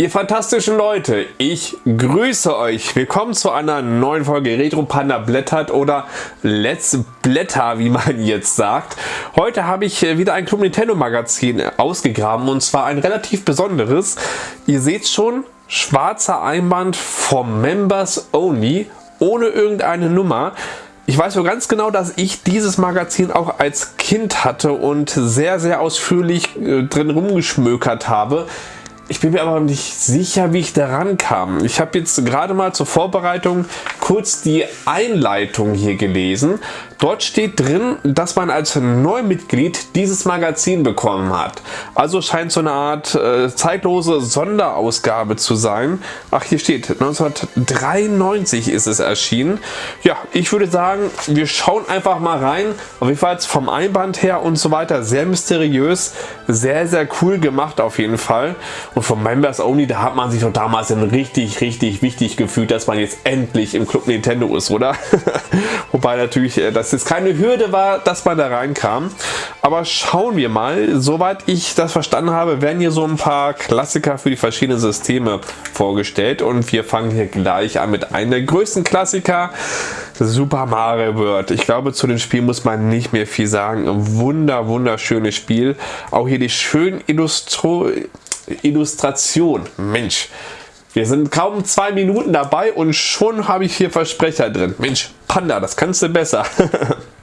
Ihr fantastischen Leute, ich grüße euch. Willkommen zu einer neuen Folge Retro Panda blättert oder Let's Blätter, wie man jetzt sagt. Heute habe ich wieder ein Club Nintendo Magazin ausgegraben und zwar ein relativ besonderes. Ihr seht schon, schwarzer Einband vom Members Only, ohne irgendeine Nummer. Ich weiß so ganz genau, dass ich dieses Magazin auch als Kind hatte und sehr, sehr ausführlich äh, drin rumgeschmökert habe. Ich bin mir aber nicht sicher, wie ich daran kam. Ich habe jetzt gerade mal zur Vorbereitung kurz die Einleitung hier gelesen. Dort steht drin, dass man als Neumitglied dieses Magazin bekommen hat. Also scheint so eine Art äh, zeitlose Sonderausgabe zu sein. Ach, hier steht 1993 ist es erschienen. Ja, ich würde sagen, wir schauen einfach mal rein. Auf jeden Fall vom Einband her und so weiter sehr mysteriös, sehr, sehr cool gemacht auf jeden Fall. Und vom Members Only, da hat man sich doch damals richtig, richtig wichtig gefühlt, dass man jetzt endlich im Club Nintendo ist, oder? Wobei natürlich äh, das es keine Hürde war, dass man da reinkam. Aber schauen wir mal. Soweit ich das verstanden habe, werden hier so ein paar Klassiker für die verschiedenen Systeme vorgestellt. Und wir fangen hier gleich an mit einem der größten Klassiker, Super Mario World. Ich glaube, zu dem Spiel muss man nicht mehr viel sagen. Ein wunder, wunderschönes Spiel. Auch hier die schönen Illustro Illustration. Mensch, wir sind kaum zwei Minuten dabei und schon habe ich hier Versprecher drin. Mensch, Panda, das kannst du besser.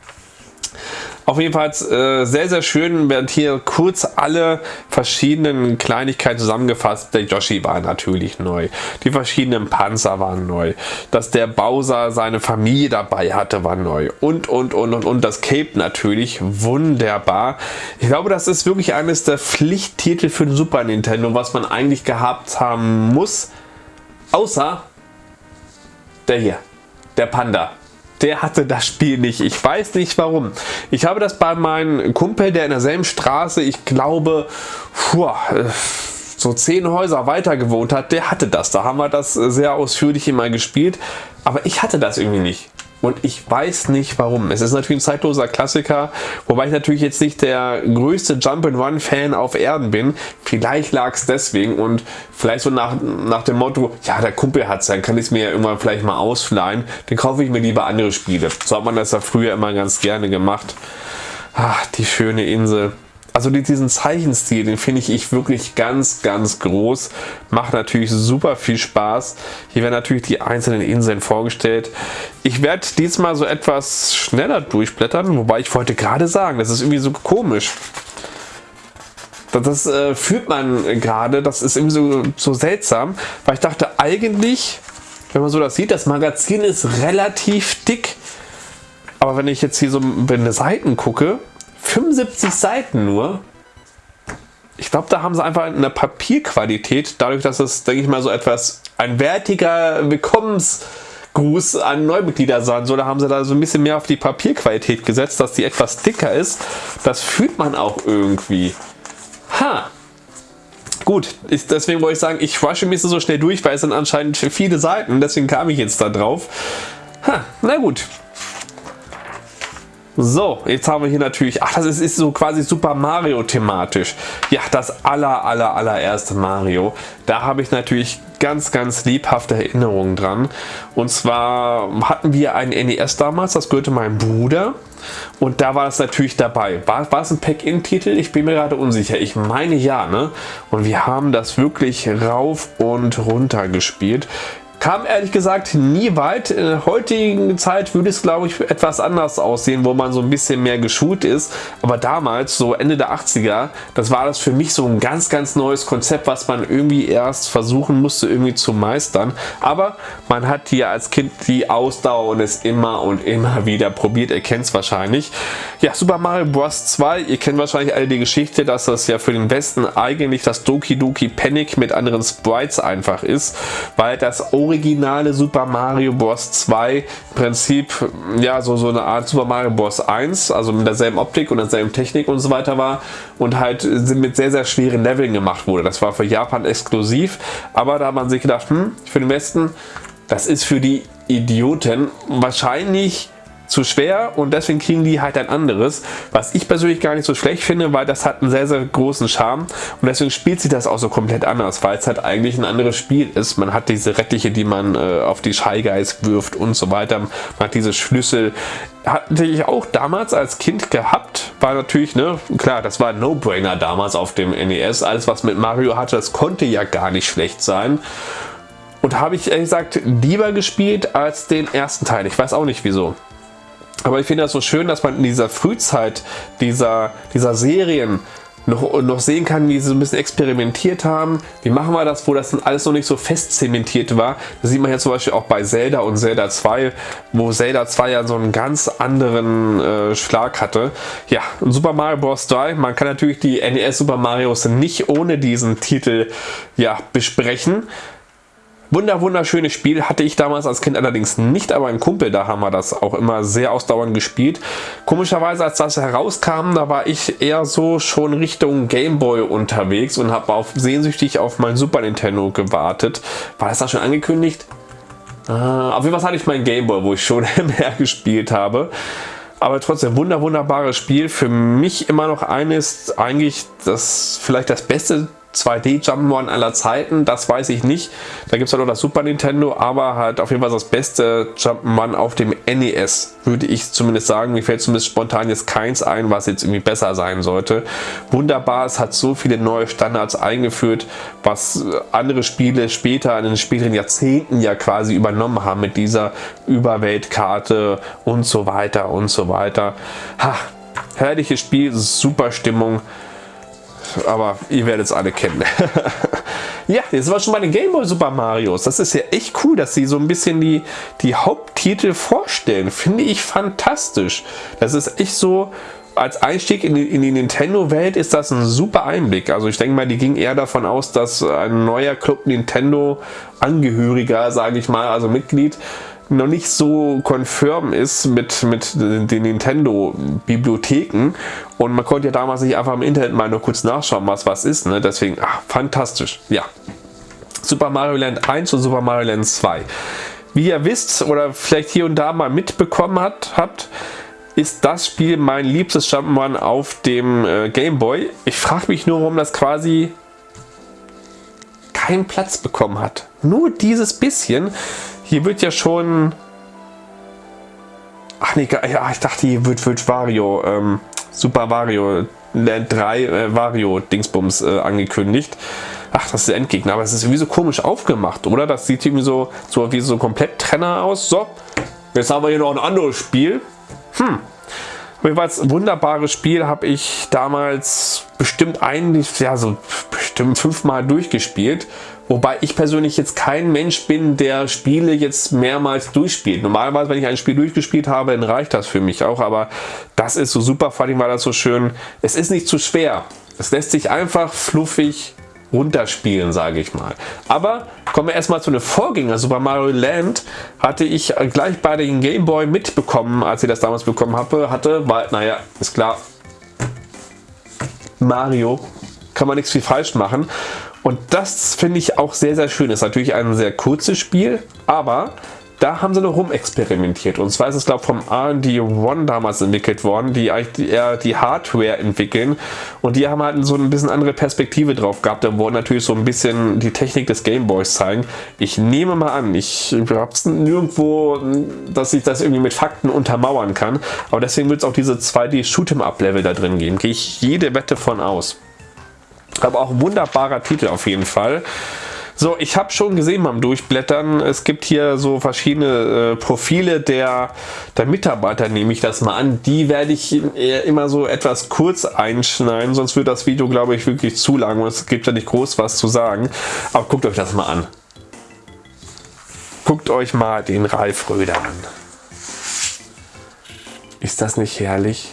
Auf jeden Fall äh, sehr, sehr schön werden hier kurz alle verschiedenen Kleinigkeiten zusammengefasst. Der Yoshi war natürlich neu. Die verschiedenen Panzer waren neu. Dass der Bowser seine Familie dabei hatte, war neu. Und, und, und, und, und das Cape natürlich. Wunderbar. Ich glaube, das ist wirklich eines der Pflichttitel für den Super Nintendo, was man eigentlich gehabt haben muss. Außer der hier. Der Panda der hatte das Spiel nicht. Ich weiß nicht warum. Ich habe das bei meinem Kumpel, der in derselben Straße, ich glaube, puh, so zehn Häuser weiter gewohnt hat, der hatte das. Da haben wir das sehr ausführlich immer gespielt. Aber ich hatte das irgendwie nicht. Und ich weiß nicht warum. Es ist natürlich ein zeitloser Klassiker, wobei ich natürlich jetzt nicht der größte Jump-and-Run-Fan auf Erden bin. Vielleicht lag es deswegen und vielleicht so nach, nach dem Motto, ja der Kumpel hat es, dann kann ich es mir ja irgendwann vielleicht mal ausleihen. Dann kaufe ich mir lieber andere Spiele. So hat man das ja früher immer ganz gerne gemacht. Ach, die schöne Insel. Also diesen Zeichenstil, den finde ich wirklich ganz, ganz groß. Macht natürlich super viel Spaß. Hier werden natürlich die einzelnen Inseln vorgestellt. Ich werde diesmal so etwas schneller durchblättern, wobei ich wollte gerade sagen, das ist irgendwie so komisch. Das, das äh, fühlt man gerade, das ist irgendwie so, so seltsam, weil ich dachte eigentlich, wenn man so das sieht, das Magazin ist relativ dick. Aber wenn ich jetzt hier so in die Seiten gucke, 75 Seiten nur. Ich glaube, da haben sie einfach eine Papierqualität, dadurch, dass es, denke ich mal, so etwas ein wertiger Willkommensgruß an Neumitglieder sein soll. Da haben sie da so ein bisschen mehr auf die Papierqualität gesetzt, dass die etwas dicker ist. Das fühlt man auch irgendwie. Ha! Gut, ich, deswegen wollte ich sagen, ich wasche mich so schnell durch, weil es sind anscheinend viele Seiten. Deswegen kam ich jetzt da drauf. Ha, na gut. So, jetzt haben wir hier natürlich, ach das ist, ist so quasi Super Mario thematisch. Ja, das aller aller allererste Mario. Da habe ich natürlich ganz ganz lebhafte Erinnerungen dran. Und zwar hatten wir ein NES damals, das gehörte meinem Bruder. Und da war das natürlich dabei. War, war es ein Pack-In-Titel? Ich bin mir gerade unsicher. Ich meine ja, ne? Und wir haben das wirklich rauf und runter gespielt. Kam ehrlich gesagt nie weit. In der heutigen Zeit würde es glaube ich etwas anders aussehen, wo man so ein bisschen mehr geschult ist. Aber damals, so Ende der 80er, das war das für mich so ein ganz ganz neues Konzept, was man irgendwie erst versuchen musste irgendwie zu meistern. Aber man hat hier als Kind die Ausdauer und es immer und immer wieder probiert. Ihr kennt es wahrscheinlich. Ja, Super Mario Bros. 2, ihr kennt wahrscheinlich alle die Geschichte, dass das ja für den Westen eigentlich das Doki Doki Panic mit anderen Sprites einfach ist, weil das originale Super Mario Bros. 2 im Prinzip ja so, so eine Art Super Mario Bros. 1, also mit derselben Optik und derselben Technik und so weiter war und halt mit sehr, sehr schweren Leveln gemacht wurde. Das war für Japan exklusiv, aber da hat man sich gedacht, hm, für den Westen, das ist für die Idioten wahrscheinlich zu schwer und deswegen kriegen die halt ein anderes, was ich persönlich gar nicht so schlecht finde, weil das hat einen sehr, sehr großen Charme und deswegen spielt sich das auch so komplett anders, weil es halt eigentlich ein anderes Spiel ist. Man hat diese Rettiche, die man äh, auf die Scheigeist wirft und so weiter. Man hat diese Schlüssel. Hatte ich auch damals als Kind gehabt, war natürlich, ne, klar, das war ein No-Brainer damals auf dem NES. Alles, was mit Mario hatte, das konnte ja gar nicht schlecht sein. Und habe ich ehrlich gesagt lieber gespielt als den ersten Teil. Ich weiß auch nicht wieso. Aber ich finde das so schön, dass man in dieser Frühzeit dieser, dieser Serien noch, noch sehen kann, wie sie so ein bisschen experimentiert haben. Wie machen wir das, wo das alles noch nicht so fest zementiert war. Das sieht man ja zum Beispiel auch bei Zelda und Zelda 2, wo Zelda 2 ja so einen ganz anderen äh, Schlag hatte. Ja, Super Mario Bros. 3, man kann natürlich die NES Super Marios nicht ohne diesen Titel ja, besprechen. Wunder, wunderschönes Spiel. Hatte ich damals als Kind allerdings nicht, aber ein Kumpel, da haben wir das auch immer sehr ausdauernd gespielt. Komischerweise, als das herauskam, da war ich eher so schon Richtung Gameboy unterwegs und habe auf, sehnsüchtig auf mein Super Nintendo gewartet. War das da schon angekündigt? Äh, auf jeden Fall hatte ich mein Gameboy, wo ich schon mehr gespielt habe. Aber trotzdem wunder wunderbares Spiel. Für mich immer noch eines, eigentlich das vielleicht das beste 2D Jump'n'Run aller Zeiten, das weiß ich nicht. Da gibt es halt noch das Super Nintendo, aber halt auf jeden Fall das beste Jump'n'Run auf dem NES, würde ich zumindest sagen. Mir fällt zumindest spontan jetzt keins ein, was jetzt irgendwie besser sein sollte. Wunderbar, es hat so viele neue Standards eingeführt, was andere Spiele später in den späteren Jahrzehnten ja quasi übernommen haben mit dieser Überweltkarte und so weiter und so weiter. Ha, herrliches Spiel, super Stimmung aber ihr werdet es alle kennen. ja, jetzt war schon bei den Gameboy Super Marios. Das ist ja echt cool, dass sie so ein bisschen die, die Haupttitel vorstellen. Finde ich fantastisch. Das ist echt so, als Einstieg in die, in die Nintendo-Welt ist das ein super Einblick. Also ich denke mal, die ging eher davon aus, dass ein neuer Club Nintendo-Angehöriger, sage ich mal, also Mitglied, noch nicht so konfirm ist mit, mit den Nintendo-Bibliotheken und man konnte ja damals nicht einfach im Internet mal nur kurz nachschauen, was was ist. Ne? Deswegen, ach, fantastisch. Ja. Super Mario Land 1 und Super Mario Land 2. Wie ihr wisst oder vielleicht hier und da mal mitbekommen hat, habt, ist das Spiel mein liebstes Jump'n'Run auf dem äh, Game Boy. Ich frage mich nur, warum das quasi keinen Platz bekommen hat. Nur dieses bisschen. Hier wird ja schon... Ach nee, ja, ich dachte, hier wird, wird Wario, ähm, Super Wario Land 3 äh, Wario Dingsbums äh, angekündigt. Ach, das ist der Endgegner, aber es ist irgendwie so komisch aufgemacht, oder? Das sieht irgendwie so, so wie so komplett Trenner aus. So, jetzt haben wir hier noch ein anderes Spiel. Hm. Jedenfalls wunderbares Spiel habe ich damals bestimmt eigentlich, ja so bestimmt fünfmal durchgespielt Wobei ich persönlich jetzt kein Mensch bin, der Spiele jetzt mehrmals durchspielt. Normalerweise, wenn ich ein Spiel durchgespielt habe, dann reicht das für mich auch. Aber das ist so super, vor allem war das so schön. Es ist nicht zu schwer. Es lässt sich einfach fluffig runterspielen, sage ich mal. Aber kommen wir erstmal zu einem Vorgänger. Super Mario Land hatte ich gleich bei den Game Boy mitbekommen, als ich das damals bekommen habe, hatte, weil, naja, ist klar, Mario, kann man nichts viel falsch machen. Und das finde ich auch sehr, sehr schön. Ist natürlich ein sehr kurzes Spiel, aber da haben sie noch rumexperimentiert. Und zwar ist es, glaube ich, vom R&D One damals entwickelt worden, die eigentlich eher die Hardware entwickeln. Und die haben halt so ein bisschen andere Perspektive drauf gehabt. Da wurden natürlich so ein bisschen die Technik des Gameboys zeigen. Ich nehme mal an, ich habe es nirgendwo, dass ich das irgendwie mit Fakten untermauern kann. Aber deswegen wird es auch diese 2D Shoot'em Up Level da drin geben. Gehe ich jede Wette von aus. Aber auch ein wunderbarer Titel auf jeden Fall. So, ich habe schon gesehen beim Durchblättern, es gibt hier so verschiedene äh, Profile der, der Mitarbeiter, nehme ich das mal an. Die werde ich immer so etwas kurz einschneiden, sonst wird das Video, glaube ich, wirklich zu lang und es gibt ja nicht groß was zu sagen. Aber guckt euch das mal an. Guckt euch mal den Ralf Röder an. Ist das nicht herrlich?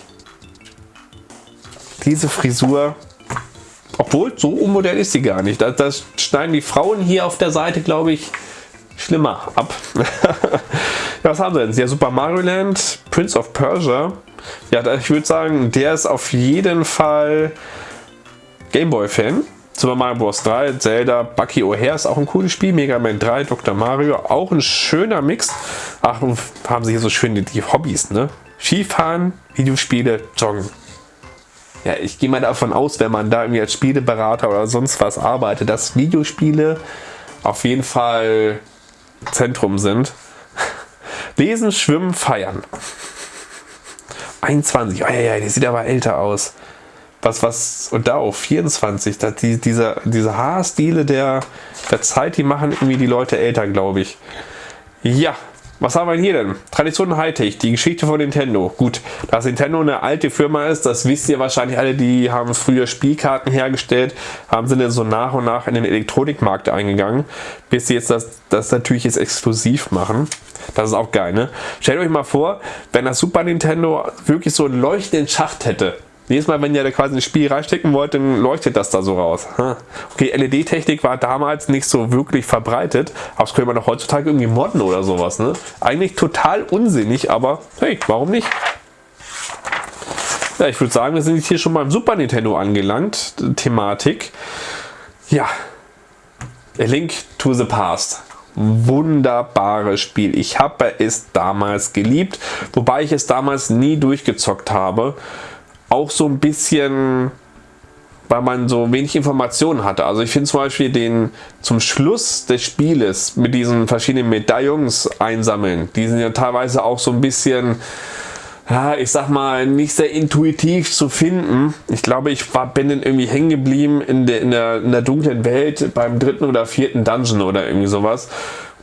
Diese Frisur obwohl, so unmodern ist sie gar nicht. Das, das schneiden die Frauen hier auf der Seite, glaube ich, schlimmer ab. ja, was haben sie denn? Ja, Super Mario Land, Prince of Persia. Ja, ich würde sagen, der ist auf jeden Fall Gameboy-Fan. Super Mario Bros. 3, Zelda, Bucky O'Hare ist auch ein cooles Spiel, Mega Man 3, Dr. Mario, auch ein schöner Mix. Ach, haben sie hier so schön die, die Hobbys, ne? Skifahren, Videospiele, Joggen. Ja, ich gehe mal davon aus, wenn man da irgendwie als Spieleberater oder sonst was arbeitet, dass Videospiele auf jeden Fall Zentrum sind. Lesen, Schwimmen, Feiern. 21, oh ja, ja, die sieht aber älter aus was, was, und da auch 24, da, die, diese, diese Haarstile der, der Zeit, die machen irgendwie die Leute älter, glaube ich. Ja, was haben wir hier denn? Tradition Hightech, die Geschichte von Nintendo. Gut, dass Nintendo eine alte Firma ist, das wisst ihr wahrscheinlich alle, die haben früher Spielkarten hergestellt, haben sind dann so nach und nach in den Elektronikmarkt eingegangen, bis sie jetzt das, das natürlich jetzt exklusiv machen. Das ist auch geil, ne? Stellt euch mal vor, wenn das Super Nintendo wirklich so einen leuchtenden Schacht hätte. Jedes Mal, wenn ihr da quasi ein Spiel reinstecken wollt, dann leuchtet das da so raus. Okay, LED-Technik war damals nicht so wirklich verbreitet, aber das könnte man doch heutzutage irgendwie modden oder sowas. Ne? Eigentlich total unsinnig, aber hey, warum nicht? Ja, ich würde sagen, wir sind jetzt hier schon beim Super Nintendo angelangt. Thematik. Ja, A Link to the Past. Wunderbares Spiel. Ich habe es damals geliebt, wobei ich es damals nie durchgezockt habe auch so ein bisschen weil man so wenig Informationen hatte. Also ich finde zum Beispiel den zum Schluss des Spieles mit diesen verschiedenen Medaillons einsammeln, die sind ja teilweise auch so ein bisschen, ja, ich sag mal, nicht sehr intuitiv zu finden. Ich glaube, ich war, bin dann irgendwie hängen geblieben in der, in, der, in der dunklen Welt beim dritten oder vierten Dungeon oder irgendwie sowas.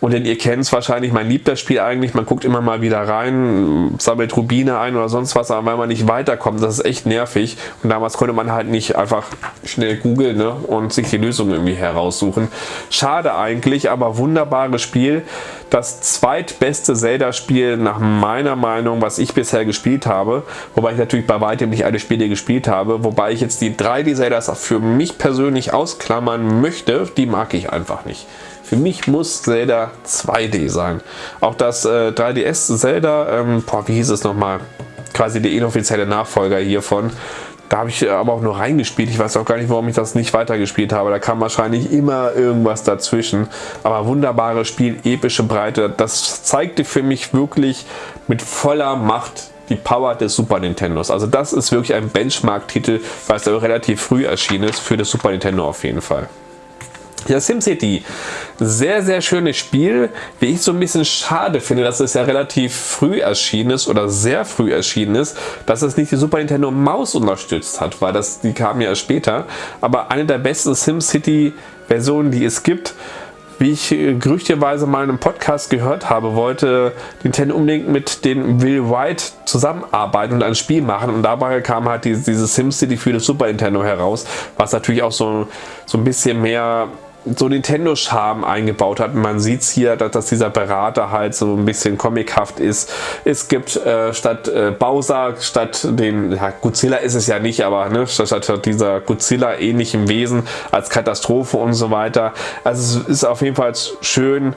Und denn ihr kennt es wahrscheinlich, mein liebt das Spiel eigentlich, man guckt immer mal wieder rein, sammelt Rubine ein oder sonst was, aber weil man nicht weiterkommt, das ist echt nervig. Und damals konnte man halt nicht einfach schnell googeln ne, und sich die Lösung irgendwie heraussuchen. Schade eigentlich, aber wunderbares Spiel. Das zweitbeste Zelda-Spiel nach meiner Meinung, was ich bisher gespielt habe. Wobei ich natürlich bei weitem nicht alle Spiele gespielt habe. Wobei ich jetzt die 3D-Zeldas für mich persönlich ausklammern möchte. Die mag ich einfach nicht. Für mich muss Zelda 2D sein. Auch das äh, 3DS Zelda, ähm, boah, wie hieß es nochmal? Quasi der inoffizielle Nachfolger hiervon. Da habe ich aber auch nur reingespielt. Ich weiß auch gar nicht, warum ich das nicht weitergespielt habe. Da kam wahrscheinlich immer irgendwas dazwischen. Aber wunderbares Spiel, epische Breite. Das zeigte für mich wirklich mit voller Macht die Power des Super Nintendos. Also das ist wirklich ein Benchmark-Titel, weil es relativ früh erschienen ist für das Super Nintendo auf jeden Fall. Ja, SimCity, sehr, sehr schönes Spiel. Wie ich so ein bisschen schade finde, dass es ja relativ früh erschienen ist oder sehr früh erschienen ist, dass es nicht die Super Nintendo Maus unterstützt hat, weil das, die kam ja später. Aber eine der besten SimCity Versionen, die es gibt, wie ich äh, gerüchteweise mal in einem Podcast gehört habe, wollte Nintendo unbedingt mit den Will White zusammenarbeiten und ein Spiel machen und dabei kam halt diese, diese SimCity für das Super Nintendo heraus, was natürlich auch so, so ein bisschen mehr so Nintendo-Charme eingebaut hat. Man sieht es hier, dass, dass, dieser Berater halt so ein bisschen comichaft ist. Es gibt äh, statt äh, Bowser, statt den, ja, Godzilla ist es ja nicht, aber ne, statt, statt dieser Godzilla ähnlichem Wesen als Katastrophe und so weiter. Also es ist auf jeden Fall schön,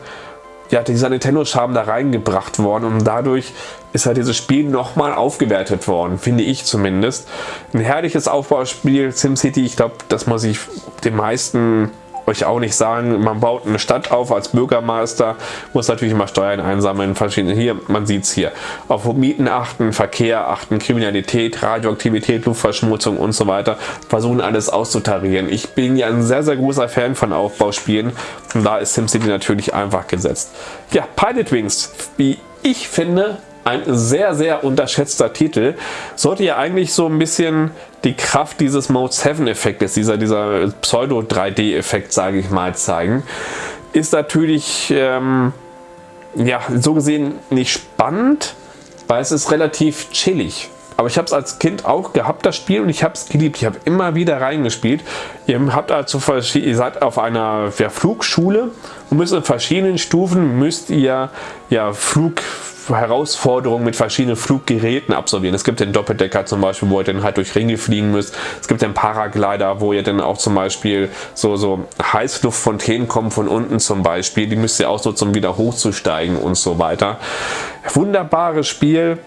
ja, dieser Nintendo-Charme da reingebracht worden und dadurch ist halt dieses Spiel nochmal aufgewertet worden, finde ich zumindest. Ein herrliches Aufbauspiel, SimCity, ich glaube, das muss ich den meisten euch auch nicht sagen, man baut eine Stadt auf als Bürgermeister, muss natürlich immer Steuern einsammeln, verschiedene, hier, man sieht es hier, auf Mieten achten, Verkehr achten, Kriminalität, Radioaktivität, Luftverschmutzung und so weiter, versuchen alles auszutarieren. Ich bin ja ein sehr, sehr großer Fan von Aufbauspielen und da ist SimCity natürlich einfach gesetzt. Ja, Pilot Wings, wie ich finde, ein sehr, sehr unterschätzter Titel. Sollte ja eigentlich so ein bisschen die Kraft dieses Mode 7 Effektes, dieser, dieser Pseudo 3D Effekt, sage ich mal, zeigen. Ist natürlich, ähm, ja, so gesehen nicht spannend, weil es ist relativ chillig. Aber ich habe es als Kind auch gehabt, das Spiel, und ich habe es geliebt. Ich habe immer wieder reingespielt. Ihr, habt also, ihr seid auf einer ja, Flugschule und müsst in verschiedenen Stufen müsst ihr ja, Flug, Herausforderungen mit verschiedenen Fluggeräten absolvieren. Es gibt den Doppeldecker zum Beispiel, wo ihr dann halt durch Ringe fliegen müsst. Es gibt den Paraglider, wo ihr dann auch zum Beispiel so, so Heißluftfontänen kommen von unten zum Beispiel. Die müsst ihr ausnutzen, um wieder hochzusteigen und so weiter. Wunderbares Spiel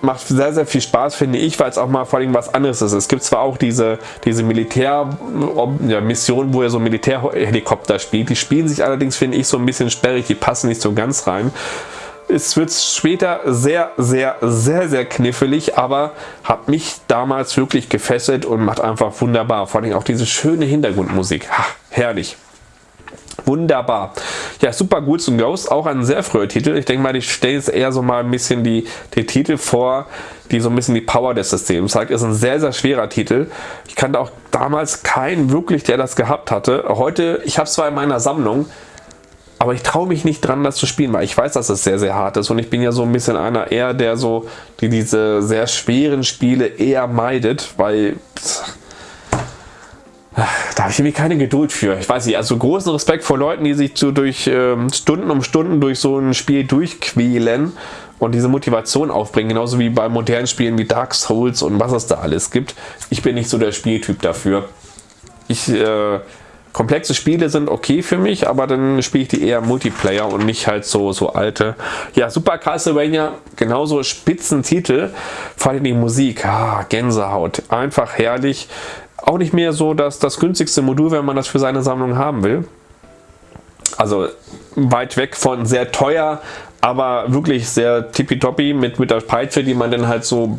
macht sehr, sehr viel Spaß, finde ich, weil es auch mal vor allem was anderes ist. Es gibt zwar auch diese, diese Militär-Mission, wo er so Militärhelikopter spielt. Die spielen sich allerdings, finde ich, so ein bisschen sperrig. Die passen nicht so ganz rein. Es wird später sehr, sehr, sehr, sehr knifflig, aber hat mich damals wirklich gefesselt und macht einfach wunderbar. Vor allem auch diese schöne Hintergrundmusik. Ha, herrlich. Wunderbar. Ja, Super Ghouls and Ghosts, auch ein sehr früher Titel. Ich denke mal, ich stelle jetzt eher so mal ein bisschen die, die Titel vor, die so ein bisschen die Power des Systems zeigt. Ist ein sehr, sehr schwerer Titel. Ich kannte auch damals keinen wirklich, der das gehabt hatte. Heute, ich habe es zwar in meiner Sammlung, aber ich traue mich nicht dran, das zu spielen, weil ich weiß, dass es sehr, sehr hart ist. Und ich bin ja so ein bisschen einer eher, der so, die diese sehr schweren Spiele eher meidet, weil da habe ich irgendwie keine Geduld für. Ich weiß nicht, also großen Respekt vor Leuten, die sich so durch ähm, Stunden um Stunden durch so ein Spiel durchquälen und diese Motivation aufbringen, genauso wie bei modernen Spielen wie Dark Souls und was es da alles gibt. Ich bin nicht so der Spieltyp dafür. Ich, äh, komplexe Spiele sind okay für mich, aber dann spiele ich die eher Multiplayer und nicht halt so, so alte. Ja, Super Castlevania, genauso Spitzentitel, vor allem die Musik, ah, Gänsehaut, einfach herrlich auch nicht mehr so dass das günstigste Modul, wenn man das für seine Sammlung haben will. Also weit weg von sehr teuer, aber wirklich sehr tippitoppi mit, mit der Peitsche, die man dann halt so,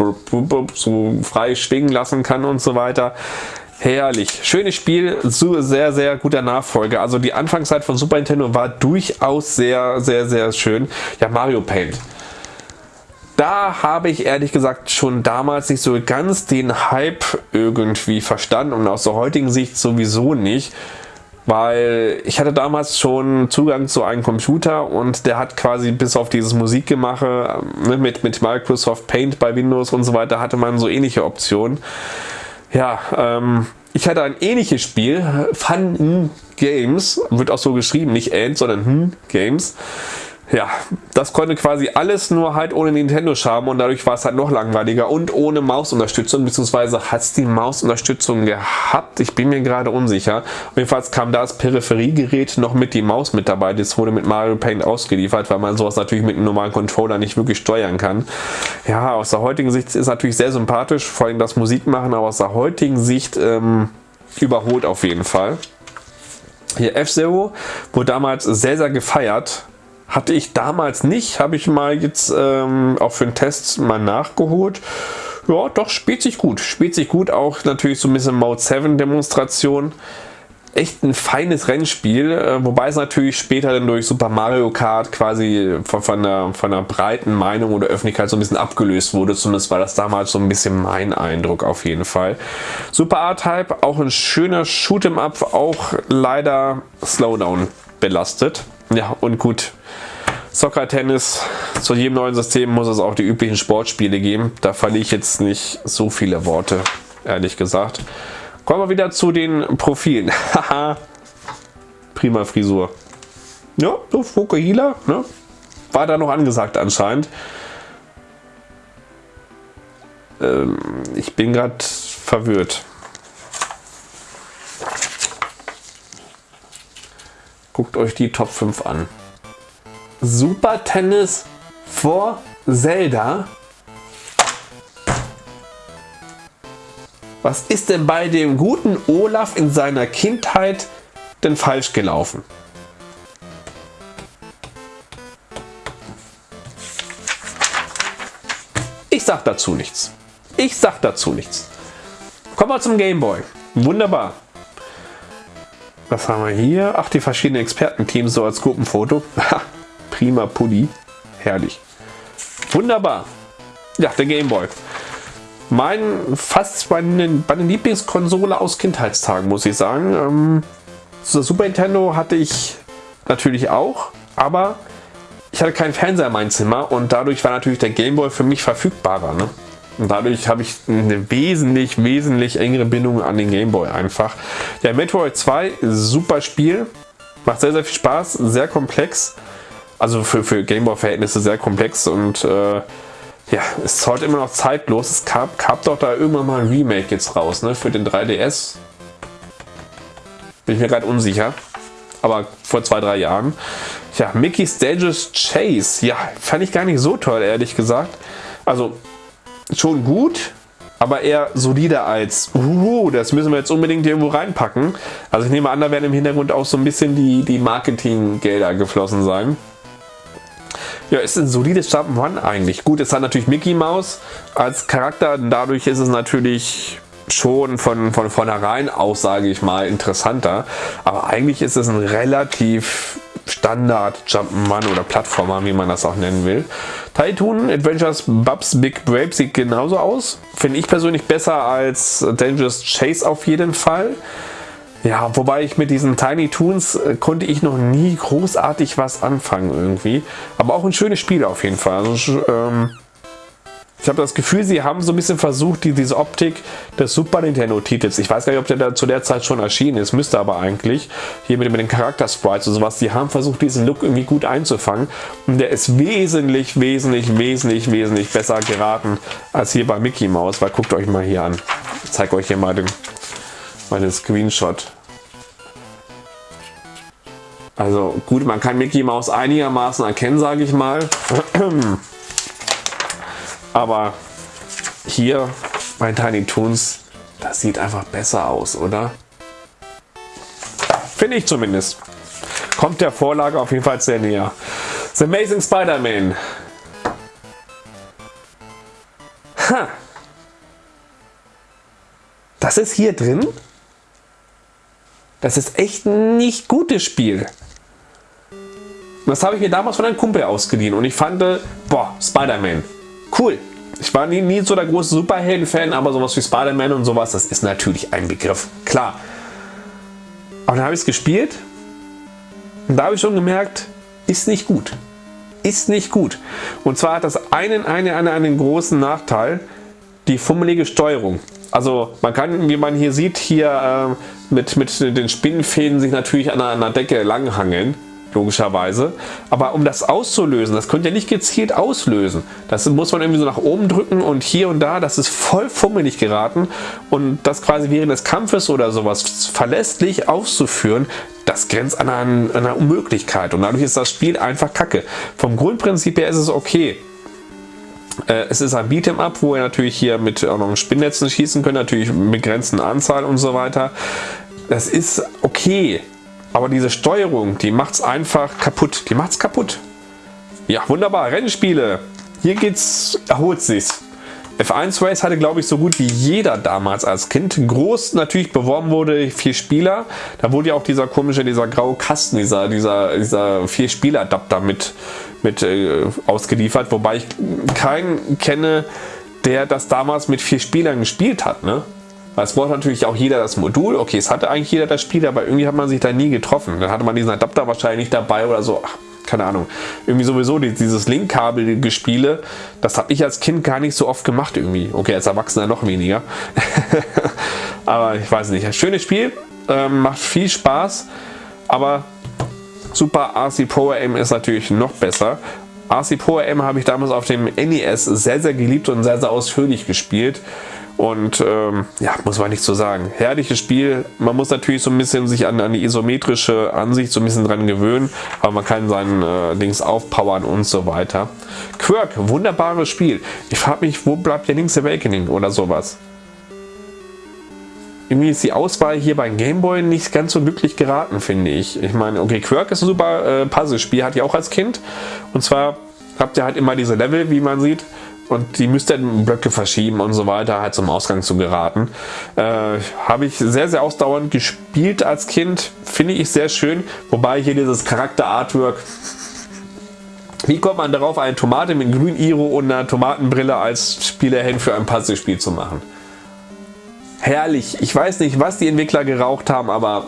so frei schwingen lassen kann und so weiter. Herrlich. Schönes Spiel, sehr, sehr guter Nachfolger. Also die Anfangszeit von Super Nintendo war durchaus sehr, sehr, sehr schön. Ja, Mario Paint da habe ich ehrlich gesagt schon damals nicht so ganz den Hype irgendwie verstanden und aus der heutigen Sicht sowieso nicht weil ich hatte damals schon Zugang zu einem Computer und der hat quasi bis auf dieses Musikgemache ne, mit, mit Microsoft Paint bei Windows und so weiter hatte man so ähnliche Optionen. Ja, ähm, ich hatte ein ähnliches Spiel, Fun Games, wird auch so geschrieben, nicht End, sondern Games ja, das konnte quasi alles nur halt ohne Nintendo-Charme und dadurch war es halt noch langweiliger und ohne Mausunterstützung, beziehungsweise hat es die Mausunterstützung gehabt, ich bin mir gerade unsicher. Jedenfalls kam da das Peripheriegerät noch mit die Maus mit dabei, das wurde mit Mario Paint ausgeliefert, weil man sowas natürlich mit einem normalen Controller nicht wirklich steuern kann. Ja, aus der heutigen Sicht ist es natürlich sehr sympathisch, vor allem das Musikmachen, aber aus der heutigen Sicht ähm, überholt auf jeden Fall. Hier F-Zero wurde damals sehr, sehr gefeiert hatte ich damals nicht, habe ich mal jetzt ähm, auch für einen Test mal nachgeholt. Ja, doch, spielt sich gut. Spielt sich gut, auch natürlich so ein bisschen Mode 7 Demonstration. Echt ein feines Rennspiel, äh, wobei es natürlich später dann durch Super Mario Kart quasi von, von, der, von der breiten Meinung oder Öffentlichkeit so ein bisschen abgelöst wurde. Zumindest war das damals so ein bisschen mein Eindruck auf jeden Fall. Super R-Type, auch ein schöner Shoot'em Up, auch leider Slowdown belastet. Ja, und gut, Soccer, Tennis, zu jedem neuen System muss es auch die üblichen Sportspiele geben. Da verliere ich jetzt nicht so viele Worte, ehrlich gesagt. Kommen wir wieder zu den Profilen. Haha, prima Frisur. Ja, so Fukuhila, ne? War da noch angesagt anscheinend. Ähm, ich bin gerade verwirrt. Guckt euch die Top 5 an. Super Tennis vor Zelda. Was ist denn bei dem guten Olaf in seiner Kindheit denn falsch gelaufen? Ich sag dazu nichts. Ich sag dazu nichts. Kommen wir zum Gameboy. Wunderbar. Was haben wir hier? Ach, die verschiedenen Expertenteams so als Gruppenfoto. prima Pulli. Herrlich. Wunderbar. Ja, der Gameboy. Mein fast meine, meine Lieblingskonsole aus Kindheitstagen, muss ich sagen. Ähm, Super Nintendo hatte ich natürlich auch, aber ich hatte keinen Fernseher in meinem Zimmer und dadurch war natürlich der Gameboy für mich verfügbarer. Ne? Und dadurch habe ich eine wesentlich, wesentlich engere Bindung an den Gameboy einfach. Ja, Metroid 2, super Spiel. Macht sehr, sehr viel Spaß, sehr komplex. Also für, für Gameboy-Verhältnisse sehr komplex und äh, ja, ist heute immer noch zeitlos. Es gab, gab doch da irgendwann mal ein Remake jetzt raus, ne, für den 3DS. Bin ich mir gerade unsicher. Aber vor zwei, drei Jahren. Ja, Mickey's Dangerous Chase. Ja, fand ich gar nicht so toll, ehrlich gesagt. Also, schon gut, aber eher solider als, uh, das müssen wir jetzt unbedingt irgendwo reinpacken. Also ich nehme an, da werden im Hintergrund auch so ein bisschen die, die Marketinggelder geflossen sein. Ja, ist ein solides Jump'n'Run eigentlich. Gut, es hat natürlich Mickey Mouse als Charakter, dadurch ist es natürlich schon von, von vornherein aus, sage ich mal, interessanter. Aber eigentlich ist es ein relativ Standard Jump'n'Run oder Plattformer, wie man das auch nennen will. Titan Adventures Bubs Big Brave sieht genauso aus. Finde ich persönlich besser als Dangerous Chase auf jeden Fall. Ja, wobei ich mit diesen Tiny Toons äh, konnte ich noch nie großartig was anfangen irgendwie. Aber auch ein schönes Spiel auf jeden Fall. Also, ähm, ich habe das Gefühl, sie haben so ein bisschen versucht, die, diese Optik des Super Nintendo-Titels, ich weiß gar nicht, ob der da zu der Zeit schon erschienen ist, müsste aber eigentlich, hier mit, mit den Charakter-Sprites und sowas, die haben versucht, diesen Look irgendwie gut einzufangen und der ist wesentlich, wesentlich, wesentlich, wesentlich besser geraten als hier bei Mickey Mouse, weil guckt euch mal hier an. Ich zeige euch hier mal den, mal den Screenshot. Also gut, man kann Mickey Mouse einigermaßen erkennen, sage ich mal. Aber hier bei Tiny Toons, das sieht einfach besser aus, oder? Finde ich zumindest. Kommt der Vorlage auf jeden Fall sehr näher. The Amazing Spider-Man. Das ist hier drin. Das ist echt ein nicht gutes Spiel. Das habe ich mir damals von einem Kumpel ausgeliehen und ich fand, boah, Spider-Man, cool. Ich war nie, nie so der große Superhelden-Fan, aber sowas wie Spider-Man und sowas, das ist natürlich ein Begriff. Klar. Aber dann habe ich es gespielt und da habe ich schon gemerkt, ist nicht gut. Ist nicht gut. Und zwar hat das einen, einen, einen, einen großen Nachteil, die fummelige Steuerung. Also man kann, wie man hier sieht, hier äh, mit, mit den Spinnenfäden sich natürlich an einer Decke langhangeln logischerweise. Aber um das auszulösen, das könnt ihr nicht gezielt auslösen. Das muss man irgendwie so nach oben drücken und hier und da, das ist voll fummelig geraten. Und das quasi während des Kampfes oder sowas verlässlich auszuführen, das grenzt an einer, einer Unmöglichkeit. Und dadurch ist das Spiel einfach kacke. Vom Grundprinzip her ist es okay. Äh, es ist ein Beat'em Up, wo ihr natürlich hier mit auch noch Spinnnetzen schießen könnt, natürlich mit begrenzten Anzahl und so weiter. Das ist okay. Aber diese Steuerung, die macht es einfach kaputt. Die macht es kaputt. Ja, wunderbar. Rennspiele. Hier geht's, erholt sich's. F1 Race hatte glaube ich so gut wie jeder damals als Kind. Groß natürlich beworben wurde vier Spieler. Da wurde ja auch dieser komische, dieser graue Kasten, dieser, dieser, dieser vier Spieler Adapter mit, mit äh, ausgeliefert. Wobei ich keinen kenne, der das damals mit vier Spielern gespielt hat. Ne? Es braucht natürlich auch jeder das Modul. Okay, es hatte eigentlich jeder das Spiel, aber irgendwie hat man sich da nie getroffen. Dann hatte man diesen Adapter wahrscheinlich nicht dabei oder so. Ach, keine Ahnung. Irgendwie sowieso dieses Linkkabel-Gespiele, das habe ich als Kind gar nicht so oft gemacht irgendwie. Okay, als Erwachsener noch weniger. aber ich weiß nicht. Schönes Spiel, ähm, macht viel Spaß, aber Super RC Pro AM ist natürlich noch besser. RC Pro AM habe ich damals auf dem NES sehr, sehr geliebt und sehr, sehr ausführlich gespielt. Und ähm, ja, muss man nicht so sagen. Herrliches Spiel. Man muss natürlich so ein bisschen sich an, an die isometrische Ansicht so ein bisschen dran gewöhnen, aber man kann seinen äh, Dings aufpowern und so weiter. Quirk, wunderbares Spiel. Ich frage mich, wo bleibt der Link's Awakening oder sowas? Irgendwie ist die Auswahl hier beim Gameboy nicht ganz so glücklich geraten, finde ich. Ich meine, okay, Quirk ist ein super äh, Puzzle-Spiel, hatte ich auch als Kind. Und zwar habt ihr halt immer diese Level, wie man sieht und die müsste Blöcke verschieben und so weiter, halt zum Ausgang zu geraten. Äh, Habe ich sehr, sehr ausdauernd gespielt als Kind, finde ich sehr schön, wobei hier dieses Charakter-Artwork wie kommt man darauf, eine Tomate mit grün Iro und einer Tomatenbrille als Spielerhand für ein Puzzlespiel zu machen? Herrlich. Ich weiß nicht, was die Entwickler geraucht haben, aber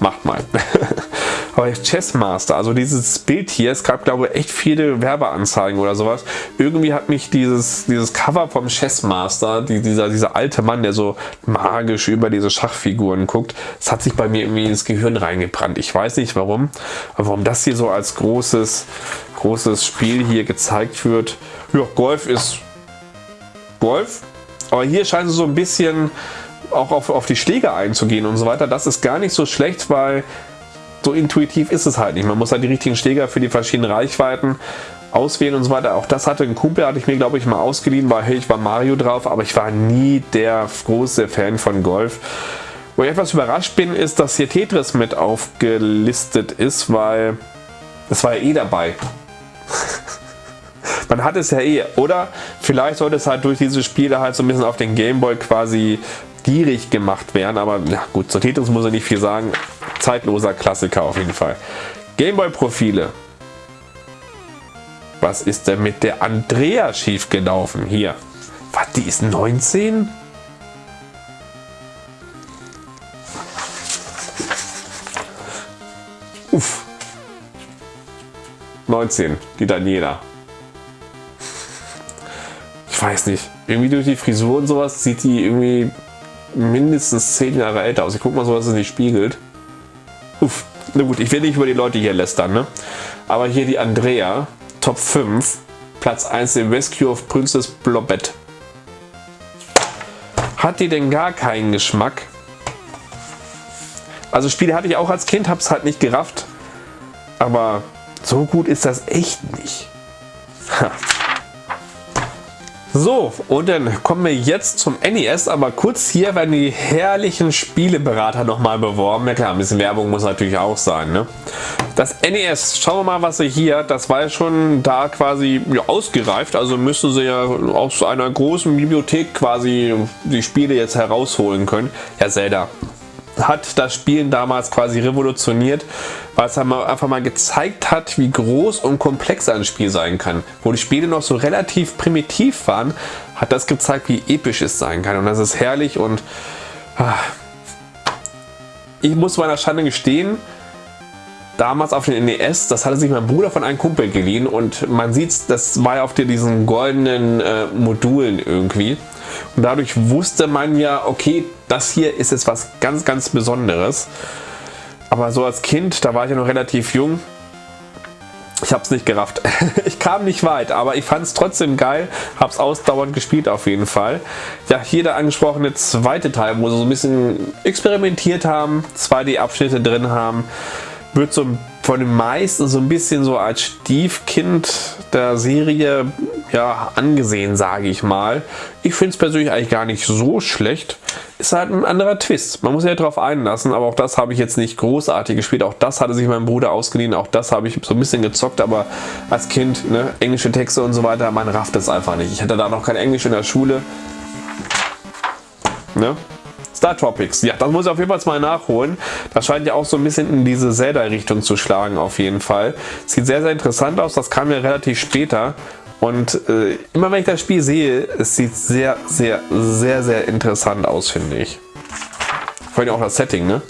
macht mal. Aber Chessmaster, also dieses Bild hier, es gab glaube ich echt viele Werbeanzeigen oder sowas. Irgendwie hat mich dieses, dieses Cover vom Chessmaster, die, dieser, dieser alte Mann, der so magisch über diese Schachfiguren guckt, das hat sich bei mir irgendwie ins Gehirn reingebrannt. Ich weiß nicht warum, aber warum das hier so als großes, großes Spiel hier gezeigt wird. Ja, Golf ist Golf, aber hier scheint es so ein bisschen auch auf, auf die Schläge einzugehen und so weiter. Das ist gar nicht so schlecht, weil so intuitiv ist es halt nicht. Man muss halt die richtigen Schläger für die verschiedenen Reichweiten auswählen und so weiter. Auch das hatte ein Kumpel, hatte ich mir glaube ich mal ausgeliehen, weil hey, ich war Mario drauf, aber ich war nie der große Fan von Golf. Wo ich etwas überrascht bin, ist, dass hier Tetris mit aufgelistet ist, weil es war ja eh dabei. Man hat es ja eh. Oder vielleicht sollte es halt durch diese Spiele halt so ein bisschen auf den Gameboy quasi gierig gemacht werden. Aber ja gut, zu Tetris muss ich nicht viel sagen. Zeitloser Klassiker auf jeden Fall. Gameboy-Profile. Was ist denn mit der Andrea schief gelaufen? Hier. Was, die ist 19? Uff. 19, die Daniela. Ich weiß nicht. Irgendwie durch die Frisur und sowas sieht die irgendwie mindestens 10 Jahre älter aus. Ich guck mal so, was es nicht spiegelt. Uff. Na gut, ich will nicht über die Leute hier lästern, ne? Aber hier die Andrea, Top 5, Platz 1 The Rescue of Princess Blobette. Hat die denn gar keinen Geschmack? Also Spiele hatte ich auch als Kind, hab's halt nicht gerafft. Aber so gut ist das echt nicht. Ha. So, und dann kommen wir jetzt zum NES, aber kurz hier werden die herrlichen Spieleberater nochmal beworben. Ja klar, ein bisschen Werbung muss natürlich auch sein. Ne? Das NES, schauen wir mal, was sie hier, das war ja schon da quasi ja, ausgereift, also müssen sie ja aus einer großen Bibliothek quasi die Spiele jetzt herausholen können. Ja, Zelda, hat das Spielen damals quasi revolutioniert, weil es einfach mal gezeigt hat, wie groß und komplex ein Spiel sein kann. Wo die Spiele noch so relativ primitiv waren, hat das gezeigt, wie episch es sein kann. Und das ist herrlich und ah, ich muss meiner Schande gestehen, damals auf den NES, das hatte sich mein Bruder von einem Kumpel geliehen und man sieht, das war ja auf diesen goldenen äh, Modulen irgendwie. Und dadurch wusste man ja, okay, das hier ist jetzt was ganz, ganz Besonderes. Aber so als Kind, da war ich ja noch relativ jung, ich habe es nicht gerafft. ich kam nicht weit, aber ich fand es trotzdem geil, habe es ausdauernd gespielt auf jeden Fall. Ja, hier der angesprochene zweite Teil, wo sie so ein bisschen experimentiert haben, 2D-Abschnitte drin haben, wird so von den meisten so ein bisschen so als Stiefkind der Serie ja, angesehen, sage ich mal. Ich finde es persönlich eigentlich gar nicht so schlecht. Ist halt ein anderer Twist. Man muss ja darauf einlassen, aber auch das habe ich jetzt nicht großartig gespielt. Auch das hatte sich mein Bruder ausgeliehen, auch das habe ich so ein bisschen gezockt, aber als Kind, ne, englische Texte und so weiter, man rafft es einfach nicht. Ich hatte da noch kein Englisch in der Schule. Ne? Star Tropics, ja, das muss ich auf jeden Fall mal nachholen. Das scheint ja auch so ein bisschen in diese Zelda-Richtung zu schlagen auf jeden Fall. Sieht sehr, sehr interessant aus, das kam ja relativ später. Und äh, immer wenn ich das Spiel sehe, es sieht sehr, sehr, sehr, sehr interessant aus, finde ich. Vor allem auch das Setting, ne?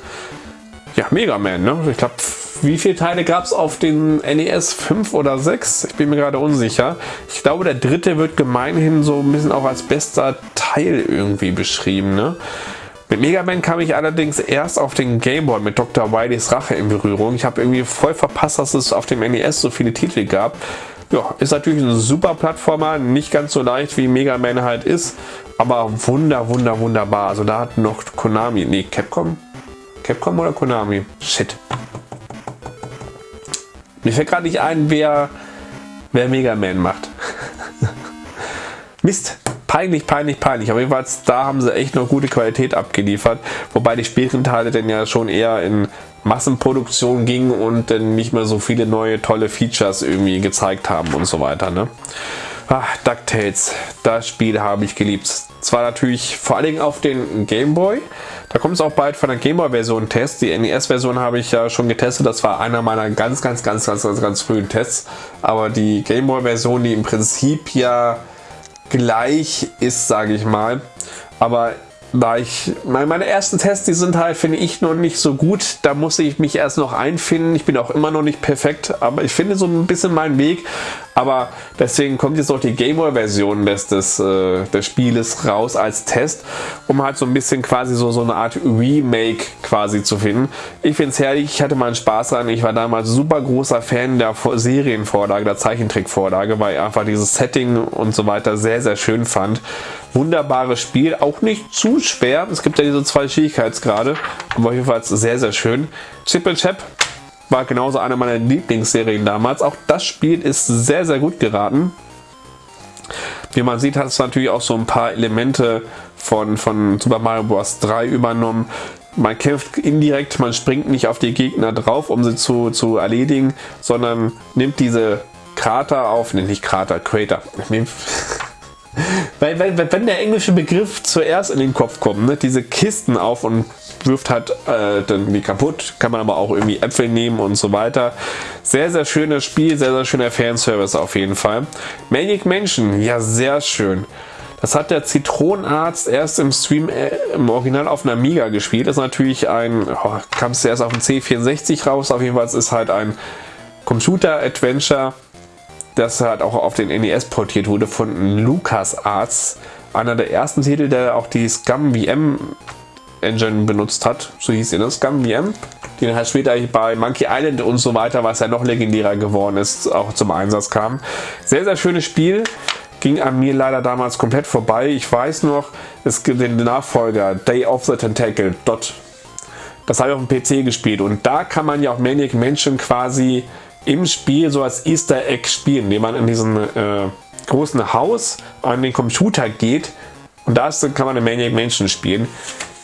Ja, Mega Man, ne? Ich glaube, wie viele Teile gab es auf den NES? 5 oder 6? Ich bin mir gerade unsicher. Ich glaube, der dritte wird gemeinhin so ein bisschen auch als bester Teil irgendwie beschrieben, ne? Mit Mega Man kam ich allerdings erst auf den Game Boy mit Dr. Wileys Rache in Berührung. Ich habe irgendwie voll verpasst, dass es auf dem NES so viele Titel gab. Ja, ist natürlich ein super Plattformer, nicht ganz so leicht wie Mega Man halt ist, aber wunder, wunder, wunderbar. Also da hat noch Konami, nee, Capcom? Capcom oder Konami? Shit. Mir fällt gerade nicht ein, wer, wer Mega Man macht. Mist peinlich, peinlich, peinlich. Aber jedenfalls, da haben sie echt noch gute Qualität abgeliefert. Wobei die späteren Teile dann ja schon eher in Massenproduktion gingen und dann nicht mehr so viele neue tolle Features irgendwie gezeigt haben und so weiter. Ne? Ach, DuckTales, das Spiel habe ich geliebt. Zwar natürlich vor allen Dingen auf den Game Boy. Da kommt es auch bald von der Game Boy Version Test. Die NES Version habe ich ja schon getestet. Das war einer meiner ganz, ganz, ganz, ganz, ganz, ganz frühen Tests. Aber die Game Boy Version, die im Prinzip ja gleich ist, sage ich mal. Aber da ich meine ersten Tests, die sind halt, finde ich, noch nicht so gut. Da muss ich mich erst noch einfinden. Ich bin auch immer noch nicht perfekt, aber ich finde so ein bisschen meinen Weg. Aber deswegen kommt jetzt auch die Gameboy-Version des, des, äh, des Spieles raus als Test, um halt so ein bisschen quasi so, so eine Art Remake quasi zu finden. Ich finde es herrlich, ich hatte meinen Spaß dran. Ich war damals super großer Fan der Serienvorlage, der Zeichentrickvorlage, weil ich einfach dieses Setting und so weiter sehr, sehr schön fand. Wunderbares Spiel, auch nicht zu schwer. Es gibt ja diese zwei Schwierigkeitsgrade, aber jedenfalls sehr, sehr schön. Chip and Chap war genauso eine meiner Lieblingsserien damals. Auch das Spiel ist sehr, sehr gut geraten. Wie man sieht, hat es natürlich auch so ein paar Elemente von, von Super Mario Bros. 3 übernommen. Man kämpft indirekt, man springt nicht auf die Gegner drauf, um sie zu, zu erledigen, sondern nimmt diese Krater auf, ne, nicht Krater, Crater. Weil, weil, wenn der englische Begriff zuerst in den Kopf kommt, ne, diese Kisten auf und wirft halt äh, dann die kaputt, kann man aber auch irgendwie Äpfel nehmen und so weiter. Sehr, sehr schönes Spiel, sehr, sehr schöner Fanservice auf jeden Fall. Manic Mansion, ja sehr schön. Das hat der Zitronenarzt erst im Stream äh, im Original auf einer Amiga gespielt. Das ist natürlich ein, oh, kam es erst auf dem C64 raus, auf jeden Fall ist halt ein Computer-Adventure, das halt auch auf den NES portiert wurde von LucasArts. Einer der ersten Titel, der auch die Scum VM Engine benutzt hat, so hieß sie, ne? Scum VM, die dann halt später bei Monkey Island und so weiter, was ja noch legendärer geworden ist, auch zum Einsatz kam. Sehr, sehr schönes Spiel, ging an mir leider damals komplett vorbei. Ich weiß noch, es gibt den Nachfolger, Day of the Tentacle, Dot. Das habe ich auf dem PC gespielt und da kann man ja auch Maniac Mansion quasi im Spiel so als Easter Egg spielen, indem man in diesem äh, großen Haus an den Computer geht und da kann man eine Maniac Mansion spielen.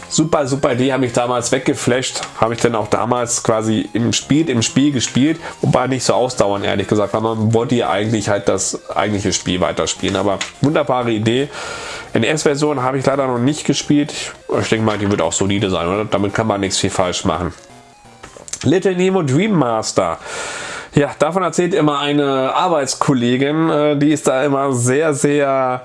Super, super Idee, habe ich damals weggeflasht. Habe ich dann auch damals quasi im Spiel, im Spiel gespielt. Wobei nicht so ausdauern, ehrlich gesagt, weil man wollte ja eigentlich halt das eigentliche Spiel weiterspielen. Aber wunderbare Idee. NES-Version habe ich leider noch nicht gespielt. Ich denke mal, die wird auch solide sein, oder? Damit kann man nichts viel falsch machen. Little Nemo Dream Master. Ja, davon erzählt immer eine Arbeitskollegin. Äh, die ist da immer sehr, sehr,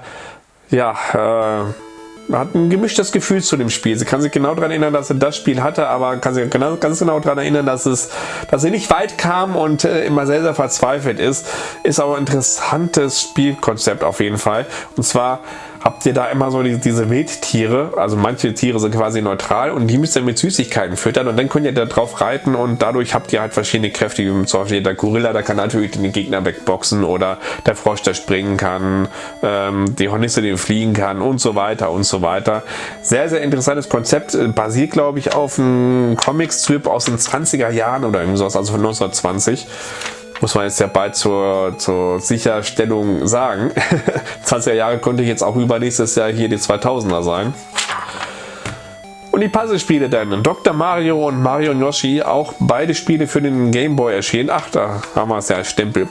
ja, äh, hat ein gemischtes Gefühl zu dem Spiel. Sie kann sich genau daran erinnern, dass sie das Spiel hatte, aber kann sich genau, ganz genau daran erinnern, dass, es, dass sie nicht weit kam und äh, immer sehr, sehr verzweifelt ist. Ist aber ein interessantes Spielkonzept auf jeden Fall. Und zwar habt ihr da immer so die, diese Wildtiere, also manche Tiere sind quasi neutral und die müsst ihr mit Süßigkeiten füttern und dann könnt ihr da drauf reiten und dadurch habt ihr halt verschiedene Kräfte, wie zum Beispiel der Gorilla, der kann natürlich den Gegner wegboxen oder der Frosch, der springen kann, ähm, die Hornisse, die fliegen kann und so weiter und so weiter. Sehr, sehr interessantes Konzept, äh, basiert glaube ich auf einem Comic-Strip aus den 20er Jahren oder irgendwas, also von 1920 muss man jetzt ja bald zur, zur Sicherstellung sagen. 20er Jahre könnte ich jetzt auch übernächstes Jahr hier die 2000er sein. Und die Puzzlespiele dann. Dr. Mario und Mario und Yoshi, auch beide Spiele für den Game Boy erschienen. Ach, da haben wir es ja, Stempel.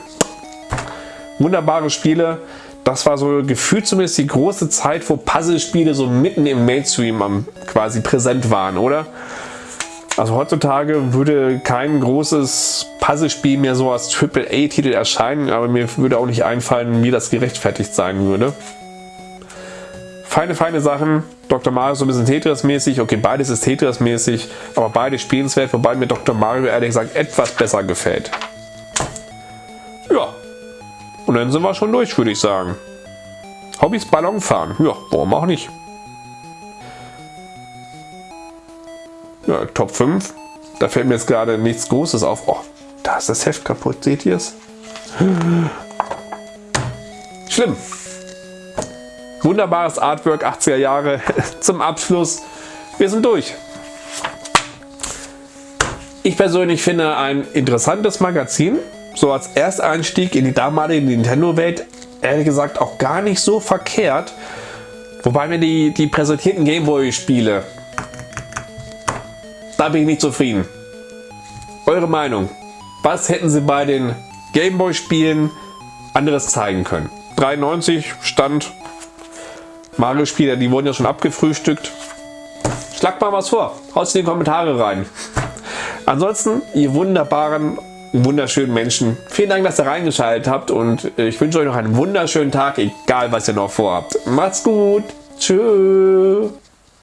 Wunderbare Spiele. Das war so gefühlt zumindest die große Zeit, wo Puzzlespiele so mitten im Mainstream quasi präsent waren, oder? Also heutzutage würde kein großes Puzzlespiel mehr so als AAA-Titel erscheinen, aber mir würde auch nicht einfallen, wie das gerechtfertigt sein würde. Feine, feine Sachen. Dr. Mario so ein bisschen Tetris-mäßig. Okay, beides ist Tetris-mäßig, aber beide spielenswert, wobei mir Dr. Mario ehrlich gesagt etwas besser gefällt. Ja. Und dann sind wir schon durch, würde ich sagen. Hobbys Ballonfahren. Ja, warum auch nicht. Ja, Top 5. Da fällt mir jetzt gerade nichts Großes auf. Oh, da ist das Heft kaputt. Seht ihr es? Schlimm. Wunderbares Artwork 80er Jahre zum Abschluss. Wir sind durch. Ich persönlich finde ein interessantes Magazin. So als Ersteinstieg in die damalige Nintendo-Welt ehrlich gesagt auch gar nicht so verkehrt. Wobei mir die, die präsentierten Gameboy-Spiele da bin ich nicht zufrieden. Eure Meinung. Was hätten sie bei den Gameboy Spielen anderes zeigen können? 93 stand Mario Spieler, die wurden ja schon abgefrühstückt. Schlagt mal was vor. Haut in die Kommentare rein. Ansonsten, ihr wunderbaren, wunderschönen Menschen, vielen Dank, dass ihr reingeschaltet habt und ich wünsche euch noch einen wunderschönen Tag, egal was ihr noch vorhabt. Macht's gut. Tschüss.